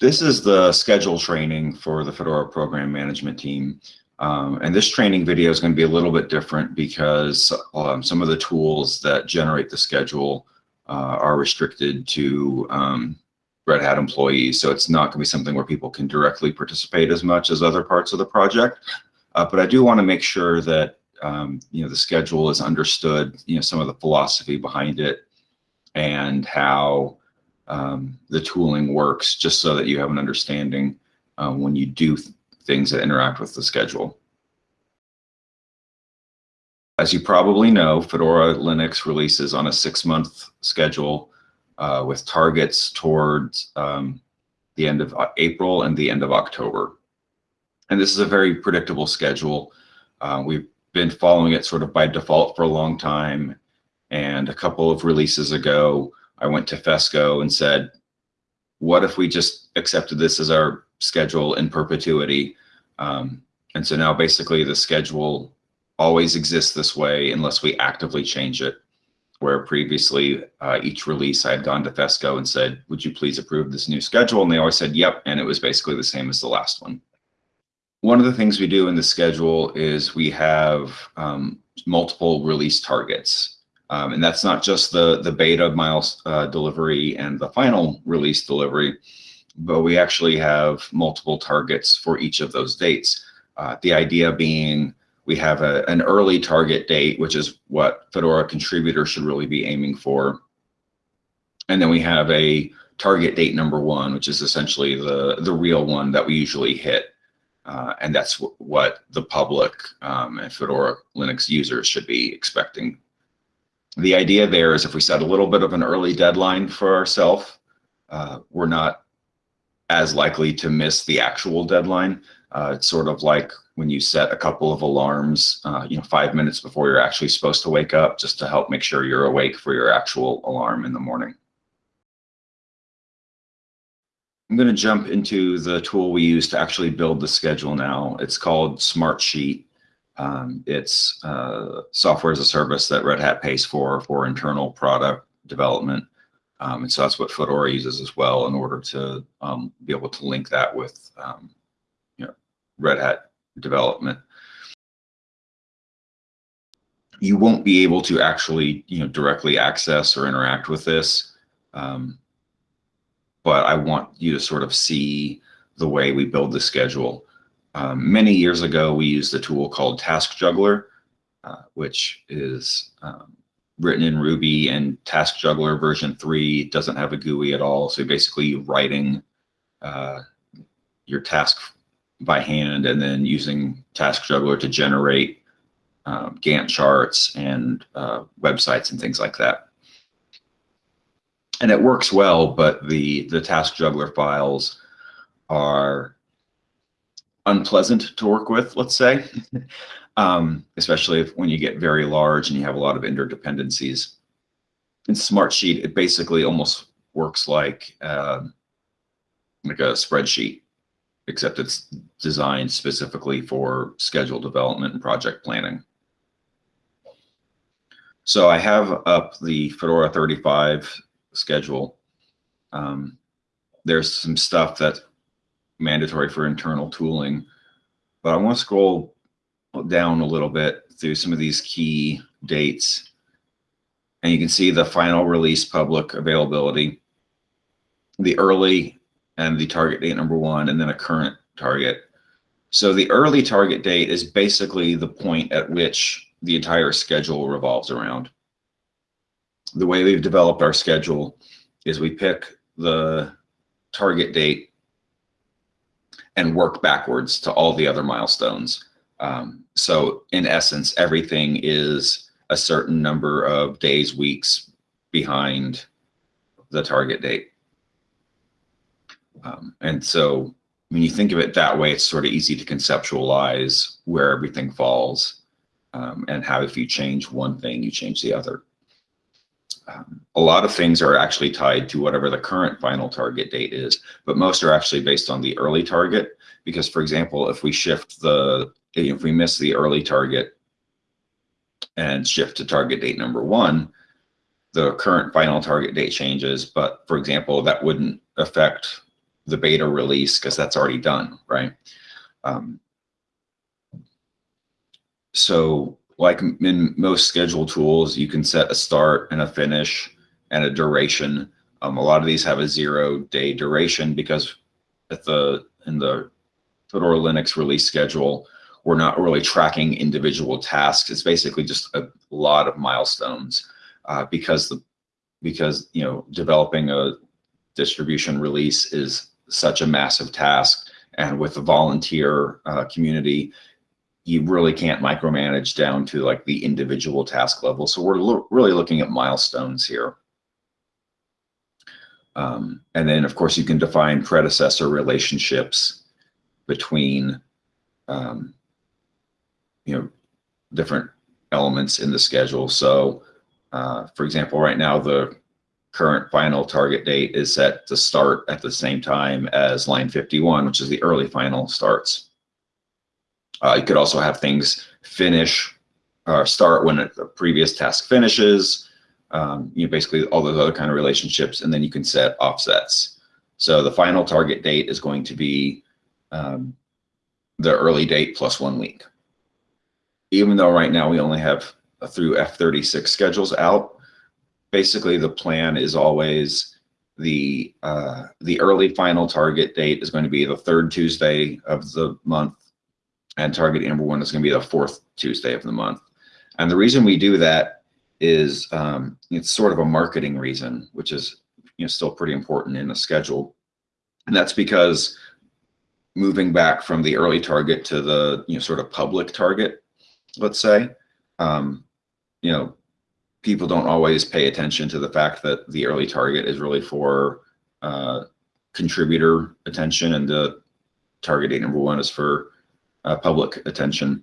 This is the schedule training for the Fedora program management team. Um, and this training video is going to be a little bit different because um, some of the tools that generate the schedule uh, are restricted to um, Red Hat employees. So it's not going to be something where people can directly participate as much as other parts of the project. Uh, but I do want to make sure that um, you know the schedule is understood, you know, some of the philosophy behind it and how um, the tooling works, just so that you have an understanding uh, when you do th things that interact with the schedule. As you probably know, Fedora Linux releases on a six-month schedule uh, with targets towards um, the end of uh, April and the end of October. And this is a very predictable schedule. Uh, we've been following it sort of by default for a long time. And a couple of releases ago, I went to FESCO and said, what if we just accepted this as our schedule in perpetuity? Um, and so now basically the schedule always exists this way unless we actively change it. Where previously uh, each release I had gone to FESCO and said, would you please approve this new schedule? And they always said, yep. And it was basically the same as the last one. One of the things we do in the schedule is we have um, multiple release targets. Um, and that's not just the, the beta miles uh, delivery and the final release delivery, but we actually have multiple targets for each of those dates. Uh, the idea being we have a, an early target date, which is what Fedora contributors should really be aiming for. And then we have a target date number one, which is essentially the, the real one that we usually hit. Uh, and that's what the public um, and Fedora Linux users should be expecting the idea there is if we set a little bit of an early deadline for ourselves, uh, we're not as likely to miss the actual deadline. Uh, it's sort of like when you set a couple of alarms, uh, you know, five minutes before you're actually supposed to wake up, just to help make sure you're awake for your actual alarm in the morning. I'm going to jump into the tool we use to actually build the schedule now. It's called Smartsheet. Um, it's uh, software as a service that Red Hat pays for for internal product development. Um, and so that's what Fedora uses as well in order to um, be able to link that with um, you know, Red Hat development. You won't be able to actually you know, directly access or interact with this. Um, but I want you to sort of see the way we build the schedule. Um, many years ago, we used a tool called Task Juggler, uh, which is um, written in Ruby and Task Juggler version three doesn't have a GUI at all. So basically writing uh, your task by hand and then using Task Juggler to generate um, Gantt charts and uh, websites and things like that. And it works well, but the, the Task Juggler files are unpleasant to work with, let's say, um, especially if, when you get very large and you have a lot of interdependencies. In Smartsheet, it basically almost works like uh, like a spreadsheet, except it's designed specifically for schedule development and project planning. So I have up the Fedora 35 schedule. Um, there's some stuff that mandatory for internal tooling. But I want to scroll down a little bit through some of these key dates. And you can see the final release public availability, the early and the target date number one, and then a current target. So the early target date is basically the point at which the entire schedule revolves around. The way we've developed our schedule is we pick the target date and work backwards to all the other milestones. Um, so in essence, everything is a certain number of days, weeks behind the target date. Um, and so when you think of it that way, it's sort of easy to conceptualize where everything falls um, and how if you change one thing, you change the other. Um, a lot of things are actually tied to whatever the current final target date is, but most are actually based on the early target. Because for example, if we shift the, if we miss the early target and shift to target date number one, the current final target date changes. But for example, that wouldn't affect the beta release because that's already done, right? Um, so like in most schedule tools, you can set a start and a finish and a duration. Um, a lot of these have a zero day duration because at the in the Fedora Linux release schedule, we're not really tracking individual tasks. It's basically just a lot of milestones uh, because the because you know developing a distribution release is such a massive task, and with the volunteer uh, community, you really can't micromanage down to like the individual task level. So we're lo really looking at milestones here. Um, and then of course you can define predecessor relationships between, um, you know, different elements in the schedule. So uh, for example, right now the current final target date is set to start at the same time as line 51, which is the early final starts. Uh, you could also have things finish or start when a previous task finishes, um, you know, basically all those other kind of relationships, and then you can set offsets. So the final target date is going to be um, the early date plus one week. Even though right now we only have through F36 schedules out, basically the plan is always the uh, the early final target date is going to be the third Tuesday of the month and target number one is going to be the fourth Tuesday of the month. And the reason we do that is um, it's sort of a marketing reason, which is you know still pretty important in the schedule. And that's because moving back from the early target to the you know sort of public target, let's say, um, you know, people don't always pay attention to the fact that the early target is really for uh, contributor attention and the target date number one is for uh, public attention.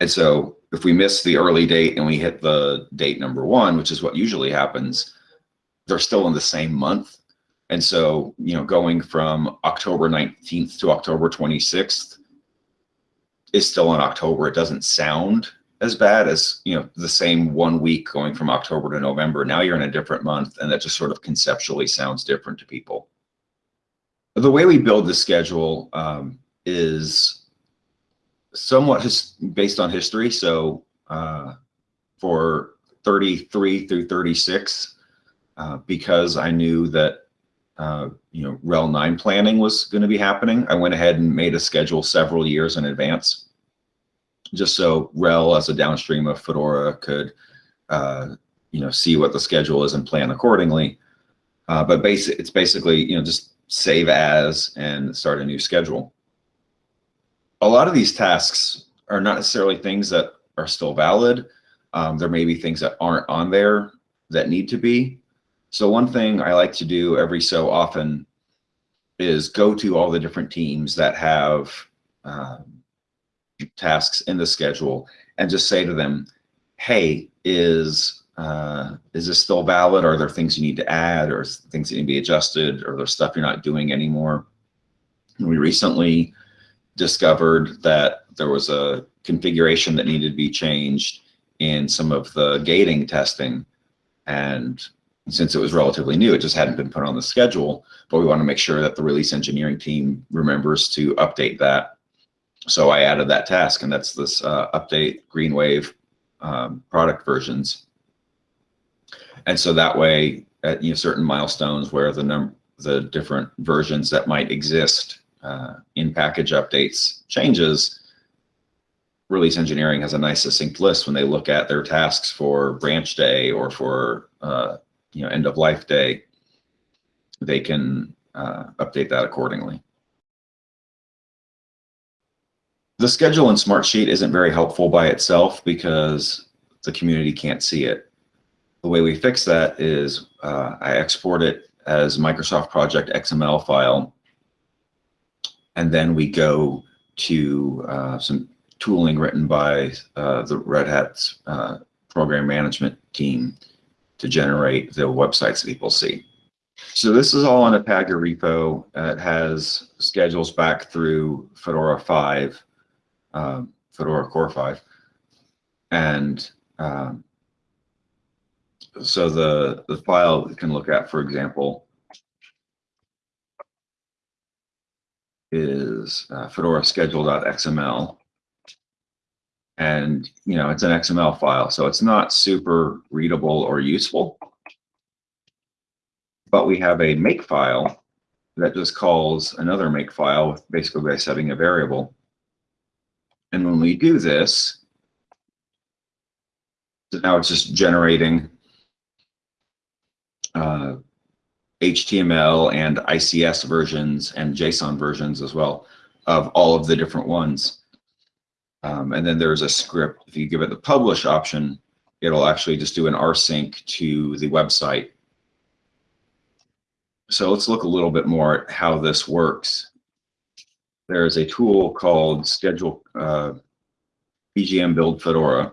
And so if we miss the early date and we hit the date number one, which is what usually happens, they're still in the same month. And so, you know, going from October 19th to October 26th is still in October. It doesn't sound as bad as, you know, the same one week going from October to November. Now you're in a different month and that just sort of conceptually sounds different to people. The way we build the schedule um, is somewhat based on history. So uh, for 33 through 36, uh, because I knew that uh, you know RHEL 9 planning was going to be happening, I went ahead and made a schedule several years in advance, just so RHEL as a downstream of Fedora could uh, you know see what the schedule is and plan accordingly. Uh, but it's basically you know just save as and start a new schedule a lot of these tasks are not necessarily things that are still valid. Um, there may be things that aren't on there that need to be. So one thing I like to do every so often is go to all the different teams that have um, tasks in the schedule and just say to them, hey, is uh, is this still valid? Are there things you need to add or things that need to be adjusted or there's stuff you're not doing anymore? We recently discovered that there was a configuration that needed to be changed in some of the gating testing. And since it was relatively new, it just hadn't been put on the schedule, but we want to make sure that the release engineering team remembers to update that. So I added that task and that's this uh, update Greenwave um, product versions. And so that way at you know, certain milestones where the number the different versions that might exist uh, in package updates changes, release engineering has a nice succinct list when they look at their tasks for branch day or for uh, you know end of life day. They can uh, update that accordingly. The schedule in Smartsheet isn't very helpful by itself because the community can't see it. The way we fix that is uh, I export it as Microsoft Project XML file and then we go to uh, some tooling written by uh, the Red Hat's uh, program management team to generate the websites that people see. So this is all on a Pagure repo. it has schedules back through Fedora 5, um, Fedora Core 5. And um, so the, the file you can look at, for example, is uh, Fedora schedule.xml. And, you know, it's an XML file, so it's not super readable or useful. But we have a make file that just calls another make file with basically by setting a variable. And when we do this, so now it's just generating uh, HTML and ICS versions and JSON versions as well of all of the different ones. Um, and then there's a script. If you give it the publish option, it'll actually just do an rsync to the website. So let's look a little bit more at how this works. There is a tool called Schedule uh, PGM Build Fedora.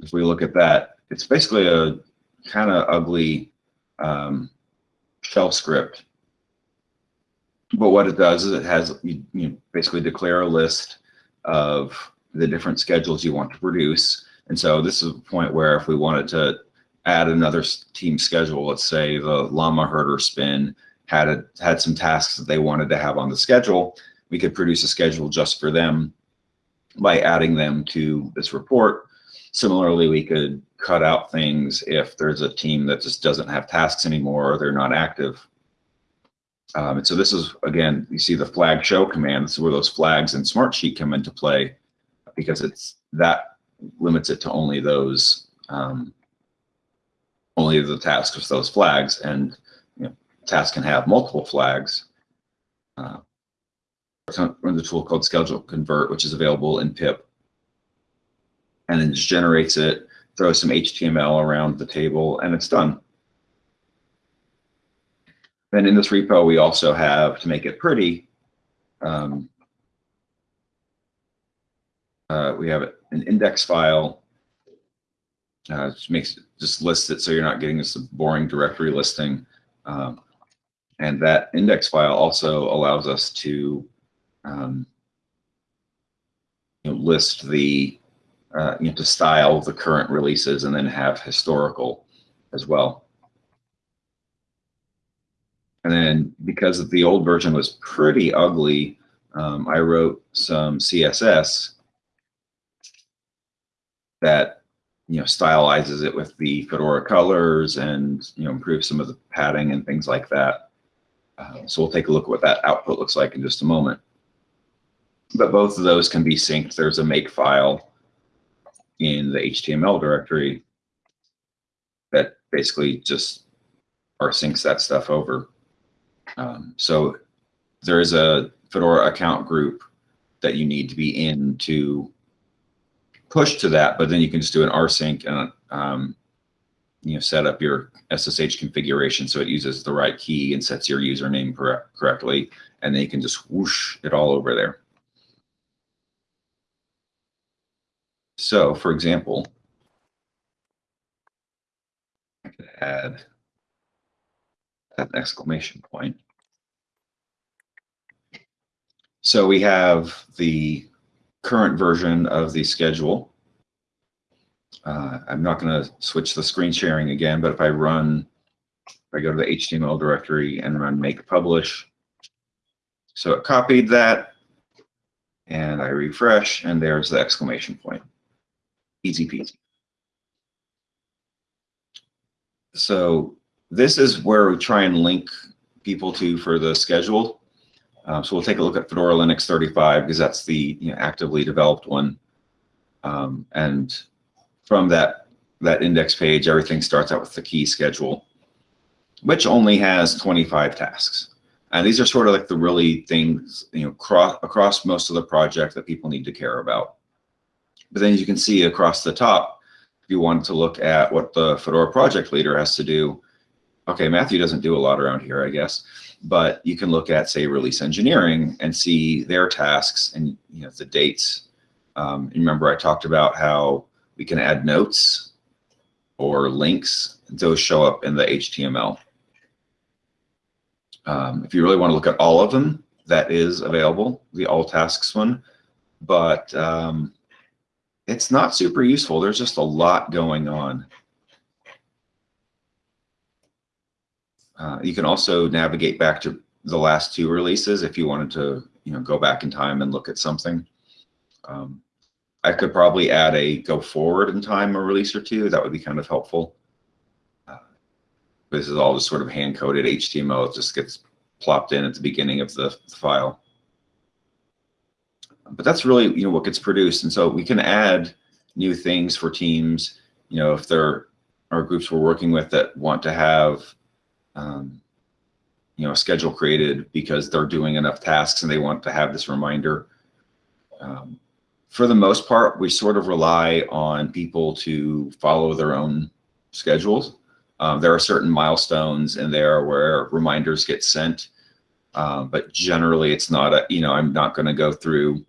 If we look at that, it's basically a kind of ugly um, shell script. But what it does is it has you, you basically declare a list of the different schedules you want to produce. And so this is a point where if we wanted to add another team schedule, let's say the llama herder spin had a, had some tasks that they wanted to have on the schedule, we could produce a schedule just for them by adding them to this report. Similarly, we could cut out things if there's a team that just doesn't have tasks anymore or they're not active. Um, and so this is, again, you see the flag show command. This is where those flags in Smartsheet come into play because it's that limits it to only those, um, only the tasks with those flags. And you know, tasks can have multiple flags. Uh, run the tool called schedule convert, which is available in pip. And then just generates it, throws some HTML around the table, and it's done. Then in this repo, we also have, to make it pretty, um, uh, we have an index file. Uh, just makes just lists it so you're not getting this boring directory listing. Um, and that index file also allows us to um, you know, list the uh, you know, to style the current releases and then have historical as well. And then because the old version was pretty ugly, um, I wrote some CSS that you know stylizes it with the Fedora colors and you know improves some of the padding and things like that. Uh, so we'll take a look at what that output looks like in just a moment. But both of those can be synced. There's a make file in the HTML directory that basically just rsyncs that stuff over. Um, so there is a Fedora account group that you need to be in to push to that, but then you can just do an rsync and um, you know set up your SSH configuration so it uses the right key and sets your username correct, correctly, and then you can just whoosh it all over there. So, for example, I could add an exclamation point. So we have the current version of the schedule. Uh, I'm not going to switch the screen sharing again, but if I run, if I go to the HTML directory and run make publish, so it copied that, and I refresh, and there's the exclamation point. Easy peasy. So this is where we try and link people to for the schedule. Uh, so we'll take a look at Fedora Linux 35 because that's the you know, actively developed one. Um, and from that, that index page, everything starts out with the key schedule, which only has 25 tasks. And these are sort of like the really things, you know, across most of the project that people need to care about. But then as you can see across the top, if you want to look at what the Fedora project leader has to do, okay, Matthew doesn't do a lot around here, I guess, but you can look at, say, release engineering and see their tasks and you know the dates. Um, remember, I talked about how we can add notes or links. Those show up in the HTML. Um, if you really want to look at all of them, that is available, the all tasks one. But um, it's not super useful. There's just a lot going on. Uh, you can also navigate back to the last two releases if you wanted to, you know, go back in time and look at something. Um, I could probably add a go forward in time a release or two. That would be kind of helpful. Uh, this is all just sort of hand coded HTML. It just gets plopped in at the beginning of the, the file. But that's really, you know, what gets produced. And so we can add new things for teams. You know, if there are groups we're working with that want to have um, you know, a schedule created because they're doing enough tasks and they want to have this reminder. Um, for the most part, we sort of rely on people to follow their own schedules. Um, there are certain milestones in there where reminders get sent, um, but generally it's not a, you know, I'm not going to go through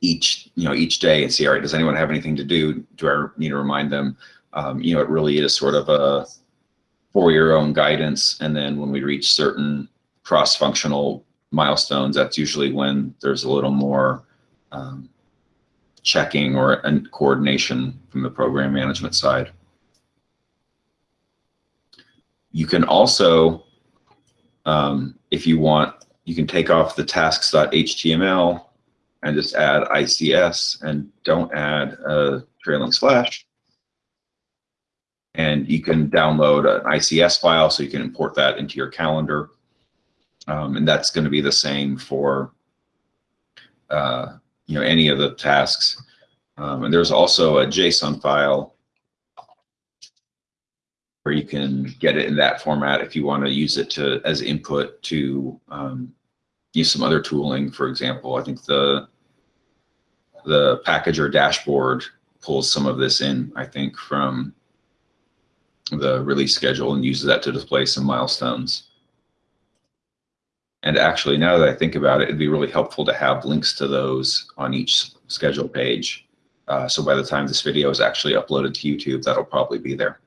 each, you know, each day and see, all right, does anyone have anything to do? Do I need to remind them? Um, you know, it really is sort of a, for your own guidance. And then when we reach certain cross-functional milestones, that's usually when there's a little more um, checking or and coordination from the program management side. You can also, um, if you want, you can take off the tasks.html and just add ICS and don't add a trailing slash and you can download an ICS file so you can import that into your calendar. Um, and that's going to be the same for uh, you know any of the tasks. Um, and there's also a JSON file where you can get it in that format if you want to use it to as input to um, use some other tooling. For example, I think the the packager dashboard pulls some of this in. I think from the release schedule and uses that to display some milestones. And actually, now that I think about it, it'd be really helpful to have links to those on each schedule page. Uh, so by the time this video is actually uploaded to YouTube, that'll probably be there.